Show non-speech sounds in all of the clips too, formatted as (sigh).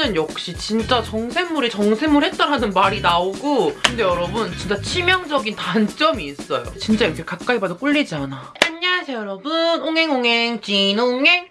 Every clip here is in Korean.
요즘에는 역시 진짜 정샘물이 정샘물 했다라는 말이 나오고 근데 여러분 진짜 치명적인 단점이 있어요. 진짜 이렇게 가까이 봐도 꿀리지 않아. 안녕하세요 여러분. 옹행옹행 진옹행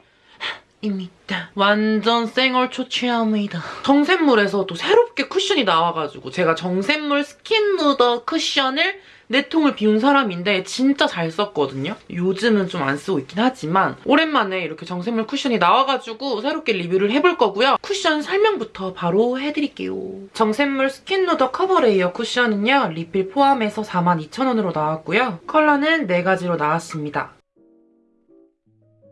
입니다. 완전 생얼 초췌합니다. 정샘물에서 또 새롭게 쿠션이 나와가지고 제가 정샘물 스킨 누더 쿠션을 네 통을 비운 사람인데 진짜 잘 썼거든요. 요즘은 좀 안 쓰고 있긴 하지만 오랜만에 이렇게 정샘물 쿠션이 나와가지고 새롭게 리뷰를 해볼 거고요. 쿠션 설명부터 바로 해드릴게요. 정샘물 스킨 누더 커버 레이어 쿠션은요. 리필 포함해서 42,000원으로 나왔고요. 컬러는 4가지로 나왔습니다.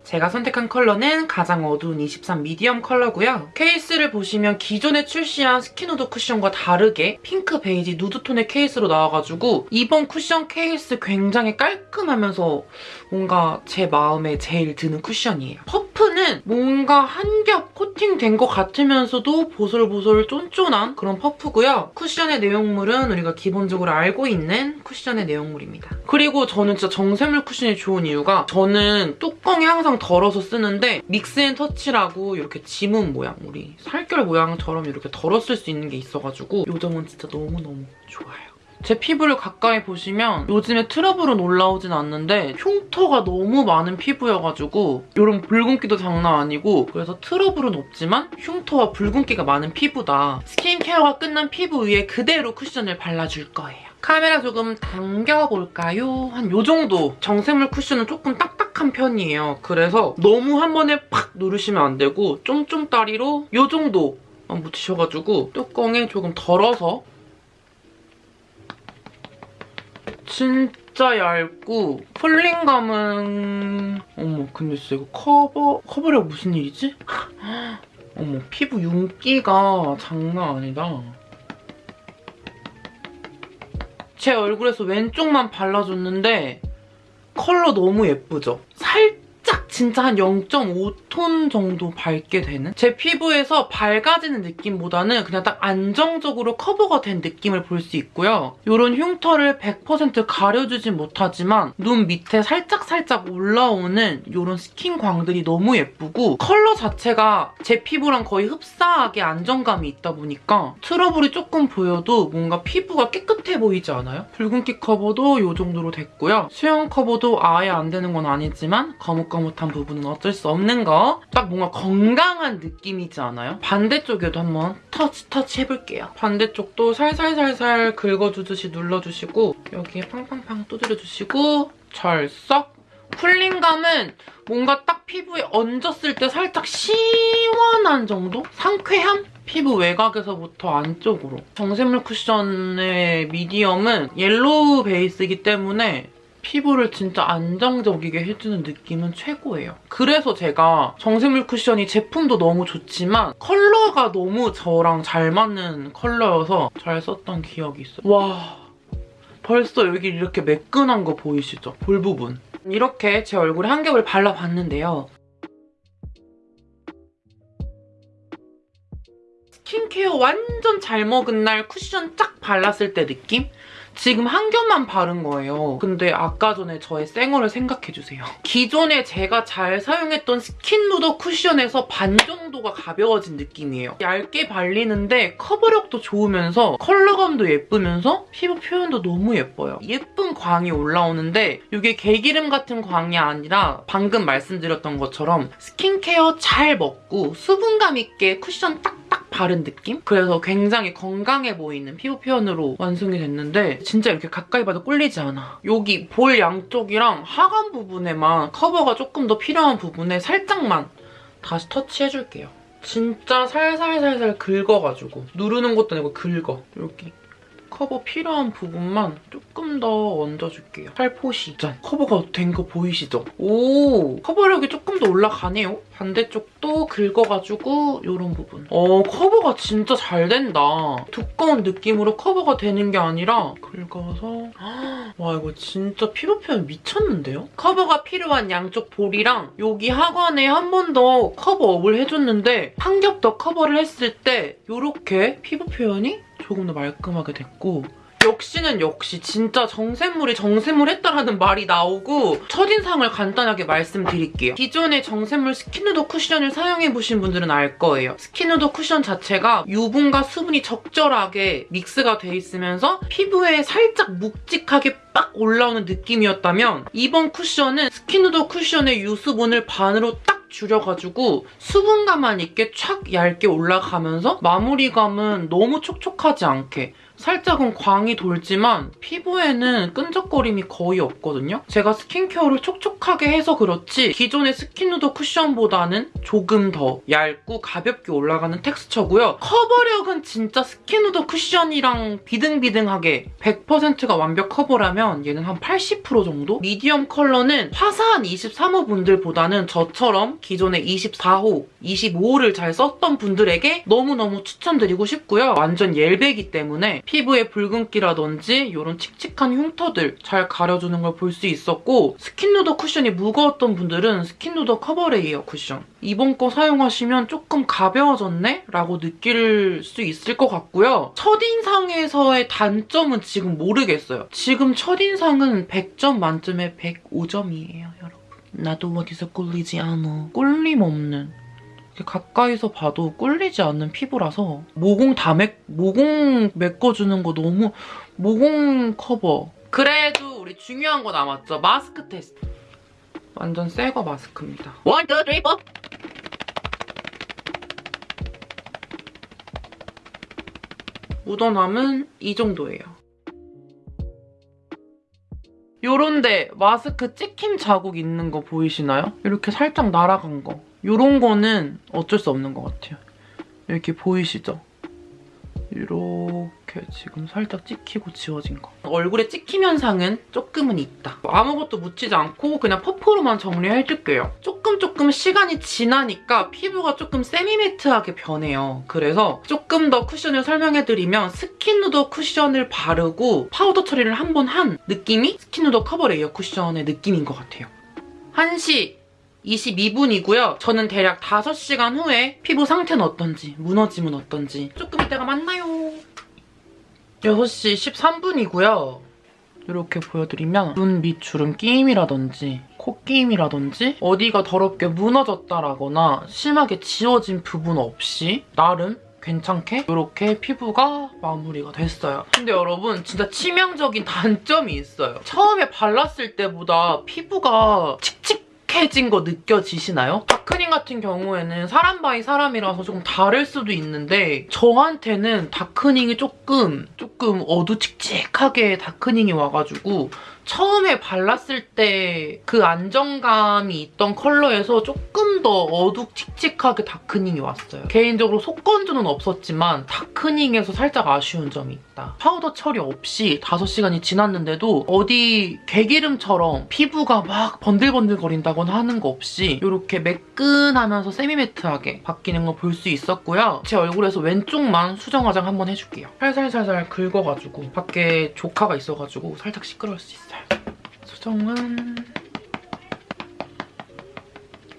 제가 선택한 컬러는 가장 어두운 23 미디엄 컬러고요. 케이스를 보시면 기존에 출시한 스킨 누더 쿠션과 다르게 핑크, 베이지, 누드톤의 케이스로 나와가지고 이번 쿠션 케이스 굉장히 깔끔하면서 뭔가 제 마음에 제일 드는 쿠션이에요. 퍼프는 뭔가 한 겹 코팅된 것 같으면서도 보솔보솔 쫀쫀한 그런 퍼프고요. 쿠션의 내용물은 우리가 기본적으로 알고 있는 쿠션의 내용물입니다. 그리고 저는 진짜 정샘물 쿠션이 좋은 이유가 저는 뚜껑이 항상 덜어서 쓰는데 믹스앤터치라고 이렇게 지문 모양, 우리 살결 모양처럼 이렇게 쓸수 있는 게 있어가지고 이 점은 진짜 너무너무 좋아요. 제 피부를 가까이 보시면 요즘에 트러블은 올라오진 않는데 흉터가 너무 많은 피부여가지고 이런 붉은기도 장난 아니고 그래서 트러블은 없지만 흉터와 붉은기가 많은 피부다. 스킨케어가 끝난 피부 위에 그대로 쿠션을 발라줄 거예요. 카메라 조금 당겨볼까요? 한 요 정도. 정샘물 쿠션은 조금 딱딱한 편이에요. 그래서 너무 한 번에 팍 누르시면 안 되고 쫌쫌다리로 요 정도만 묻히셔가지고 뚜껑에 조금 덜어서 진짜 얇고 cooling감은 어머 근데 진짜 이거 커버 커버력 무슨 일이지? (gasps) 어머 피부 윤기가 장난 아니다. 제 얼굴에서 왼쪽만 발라줬는데 컬러 너무 예쁘죠? 살짝 진짜 한 0.5톤 정도 밝게 되는? 제 피부에서 밝아지는 느낌보다는 그냥 딱 안정적으로 커버가 된 느낌을 볼 수 있고요. 이런 흉터를 100% 가려주진 못하지만 눈 밑에 살짝살짝 올라오는 이런 스킨 광들이 너무 예쁘고 컬러 자체가 제 피부랑 거의 흡사하게 안정감이 있다 보니까 트러블이 조금 보여도 뭔가 피부가 깨끗해 보이지 않아요? 붉은기 커버도 이 정도로 됐고요. 수염 커버도 아예 안 되는 건 아니지만 거뭇거뭇한 부분은 어쩔 수 없는 거. 딱 뭔가 건강한 느낌이지 않아요? 반대쪽에도 한번 터치 터치 해볼게요. 반대쪽도 살살살살 긁어주듯이 눌러주시고 여기에 팡팡팡 두드려주시고 절썩 cooling감은 뭔가 딱 피부에 얹었을 때 살짝 시원한 정도? 상쾌함? 피부 외곽에서부터 안쪽으로. 정샘물 쿠션의 미디엄은 yellow 베이스이기 때문에 피부를 진짜 안정적이게 해주는 느낌은 최고예요. 그래서 제가 정샘물 쿠션이 제품도 너무 좋지만 컬러가 너무 저랑 잘 맞는 컬러여서 잘 썼던 기억이 있어요. 와 벌써 여기 이렇게 매끈한 거 보이시죠? 볼 부분. 이렇게 제 얼굴에 한 겹을 발라봤는데요. 스킨케어 완전 잘 먹은 날 쿠션 쫙 발랐을 때 느낌? 지금 한 겹만 바른 거예요. 근데 아까 전에 저의 쌩얼을 생각해주세요. 기존에 제가 잘 사용했던 스킨 누더 쿠션에서 반 정도가 가벼워진 느낌이에요. 얇게 발리는데 커버력도 좋으면서 컬러감도 예쁘면서 피부 표현도 너무 예뻐요. 예쁜 광이 올라오는데 이게 개기름 같은 광이 아니라 방금 말씀드렸던 것처럼 스킨케어 잘 먹고 수분감 있게 쿠션 딱딱 바른 느낌? 그래서 굉장히 건강해 보이는 피부 표현으로 완성이 됐는데 진짜 이렇게 가까이 봐도 꿀리지 않아. 여기 볼 양쪽이랑 하관 부분에만 커버가 조금 더 필요한 부분에 살짝만 다시 터치해줄게요. 진짜 살살살살 긁어가지고 누르는 것도 아니고 긁어. 여기 커버 필요한 부분만 조금 더 얹어줄게요. 살포시. 짠. 커버가 된 거 보이시죠? 오! 커버력이 조금 더 올라가네요. 반대쪽도 긁어가지고 이런 부분. 어, 커버가 진짜 잘 된다. 두꺼운 느낌으로 커버가 되는 게 아니라 긁어서 (gasps) 와 이거 진짜 피부 표현 미쳤는데요? 커버가 필요한 양쪽 볼이랑 여기 하관에 한 번 더 cover up을 해줬는데 한 겹 더 커버를 했을 때 이렇게 피부 표현이 조금 더 말끔하게 됐고 역시는 역시 진짜 정샘물이 정샘물 했다라는 말이 나오고 첫인상을 간단하게 말씀드릴게요. 기존의 정샘물 Skin Nuder 쿠션을 사용해보신 분들은 알 거예요. Skin Nuder 쿠션 자체가 유분과 수분이 적절하게 믹스가 돼 있으면서 피부에 살짝 묵직하게 빡 올라오는 느낌이었다면 이번 쿠션은 Skin Nuder 쿠션의 유수분을 반으로 딱 줄여가지고 수분감만 있게 촥 얇게 올라가면서 마무리감은 너무 촉촉하지 않게 살짝은 광이 돌지만 피부에는 끈적거림이 거의 없거든요. 제가 스킨케어를 촉촉하게 해서 그렇지 기존의 Skin Nuder 쿠션보다는 조금 더 얇고 가볍게 올라가는 텍스처고요. 커버력은 진짜 Skin Nuder 쿠션이랑 비등비등하게 100%가 완벽 커버라면 얘는 한 80% 정도? 미디엄 컬러는 화사한 23호 분들보다는 저처럼 기존의 24호, 25호를 잘 썼던 분들에게 너무너무 추천드리고 싶고요. 완전 옐베기 때문에 피부의 붉은기라든지 이런 칙칙한 흉터들 잘 가려주는 걸 볼 수 있었고 Skin Nuder 쿠션이 무거웠던 분들은 Skin Nuder Cover Layer 쿠션 이번 거 사용하시면 조금 가벼워졌네? 라고 느낄 수 있을 것 같고요. 첫인상에서의 단점은 지금 모르겠어요. 지금 첫인상은 100점 만점에 105점이에요, 여러분. 나도 어디서 꿀리지 않아. 꿀림 없는 가까이서 봐도 꿀리지 않는 피부라서 모공 다 맥, 모공 메꿔주는 거 너무 모공 커버. 그래도 우리 중요한 거 남았죠. 마스크 테스트. 완전 새거 마스크입니다. One, two, three, four. 묻어남은 이 정도예요. 요런데 마스크 찍힘 자국 있는 거 보이시나요? 이렇게 살짝 날아간 거. 요런 거는 어쩔 수 없는 것 같아요. 이렇게 보이시죠? 이렇게 지금 살짝 찍히고 지워진 거. 얼굴에 찍힘 현상은 조금은 있다. 아무것도 묻히지 않고 그냥 퍼프로만 정리해줄게요. 조금 조금 시간이 지나니까 피부가 조금 semi-matte하게 변해요. 그래서 조금 더 쿠션을 설명해드리면 Skin Nuder 쿠션을 바르고 파우더 처리를 한 번한 느낌이 Skin Nuder Cover Layer 쿠션의 느낌인 것 같아요. 1시 22분이고요. 저는 대략 5시간 후에 피부 상태는 어떤지, 무너짐은 어떤지 조금 이따가 만나요. 6시 13분이고요. 이렇게 보여드리면 눈 밑 주름 끼임이라든지 코끼임이라든지 어디가 더럽게 무너졌다라거나 심하게 지워진 부분 없이 나름 괜찮게 이렇게 피부가 마무리가 됐어요. 근데 여러분 진짜 치명적인 단점이 있어요. 처음에 발랐을 때보다 피부가 칙칙 해진 거 느껴지시나요? darkening 같은 경우에는 사람 by 사람이라서 조금 다를 수도 있는데 저한테는 darkening이 조금 조금 어두칙칙하게 darkening이 와가지고 처음에 발랐을 때 그 안정감이 있던 컬러에서 조금 더 어둑칙칙하게 darkening이 왔어요. 개인적으로 속건조는 없었지만 darkening에서 살짝 아쉬운 점이 있다. 파우더 처리 없이 5시간이 지났는데도 어디 개기름처럼 피부가 막 번들번들 거린다거나 하는 거 없이 이렇게 매끈하면서 semi-matte하게 바뀌는 걸 볼 수 있었고요. 제 얼굴에서 왼쪽만 수정 화장 한번 해줄게요. 살살살살 긁어가지고 밖에 조카가 있어가지고 살짝 시끄러울 수 있어요. 수정은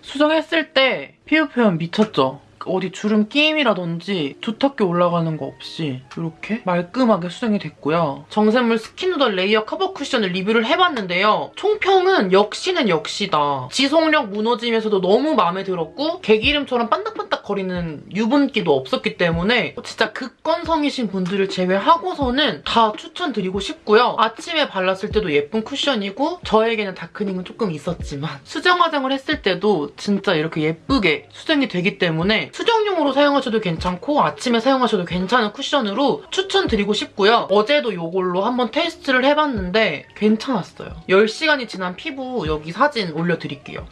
수정했을 때 피부 표현 미쳤죠? 어디 주름 끼임이라든지 두텁게 올라가는 거 없이 이렇게 말끔하게 수정이 됐고요. 정샘물 Skin Nuder Layer Cover 쿠션을 리뷰를 해봤는데요. 총평은 역시는 역시다. 지속력 무너짐에서도 너무 마음에 들었고 개기름처럼 반딱반딱 거리는 유분기도 없었기 때문에 진짜 극건성이신 분들을 제외하고서는 다 추천드리고 싶고요. 아침에 발랐을 때도 예쁜 쿠션이고 저에게는 darkening은 조금 있었지만 수정 화장을 했을 때도 진짜 이렇게 예쁘게 수정이 되기 때문에 수정용으로 사용하셔도 괜찮고 아침에 사용하셔도 괜찮은 쿠션으로 추천드리고 싶고요. 어제도 이걸로 한번 테스트를 해봤는데 괜찮았어요. 10시간이 지난 피부 여기 사진 올려드릴게요.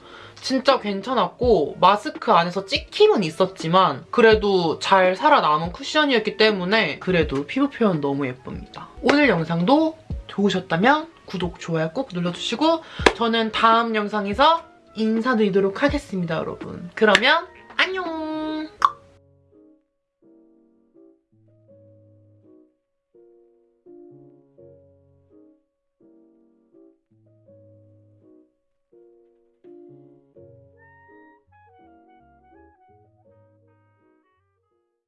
진짜 괜찮았고 마스크 안에서 찍힘은 있었지만 그래도 잘 살아남은 쿠션이었기 때문에 그래도 피부 표현 너무 예쁩니다. 오늘 영상도 좋으셨다면 구독, 좋아요 꼭 눌러주시고 저는 다음 영상에서 인사드리도록 하겠습니다, 여러분. 그러면 안녕!